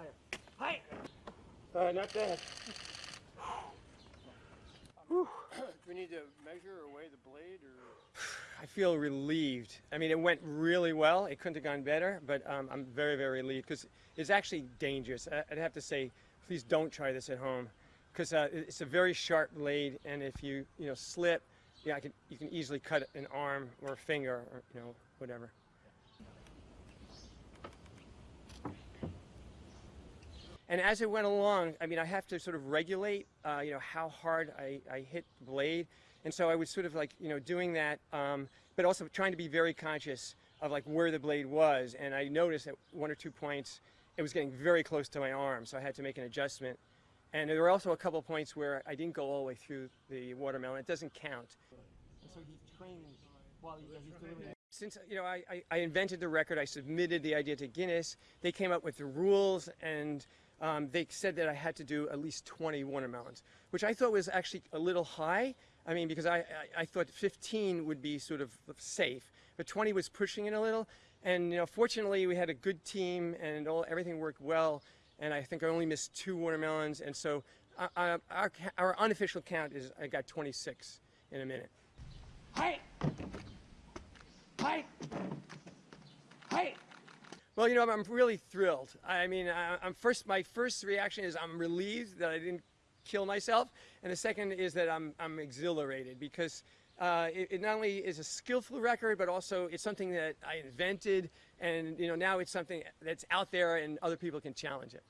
higher. High. Uh, not bad. Do we need to measure or weigh the blade or? I feel relieved. I mean, it went really well. It couldn't have gone better, but um, I'm very, very relieved because it's actually dangerous. I- I'd have to say, please don't try this at home because uh, it's a very sharp blade, and if you, you know, slip, yeah, I can, you can easily cut an arm or a finger or, you know, whatever. And as it went along, I mean, I have to sort of regulate, uh, you know, how hard I, I hit the blade. And so I was sort of like, you know, doing that, um, but also trying to be very conscious of like where the blade was. And I noticed at one or two points, it was getting very close to my arm. So I had to make an adjustment. And there were also a couple points where I didn't go all the way through the watermelon. It doesn't count. And so he trains while he's doing it. Since you know, I, I, I invented the record. I submitted the idea to Guinness. They came up with the rules, and um, they said that I had to do at least 20 watermelons, which I thought was actually a little high. I mean, because I, I, I thought 15 would be sort of safe, but 20 was pushing it a little. And you know, fortunately, we had a good team, and all everything worked well. And I think I only missed two watermelons, and so uh, uh, our, our unofficial count is I got 26 in a minute. High. High. High. Well, you know, I'm, really thrilled. I mean, I, I'm first. My first reaction is I'm relieved that I didn't kill myself, and the second is that I'm I'm exhilarated because uh, it, it not only is a skillful record, but also it's something that I invented, and you know now it's something that's out there, and other people can challenge it.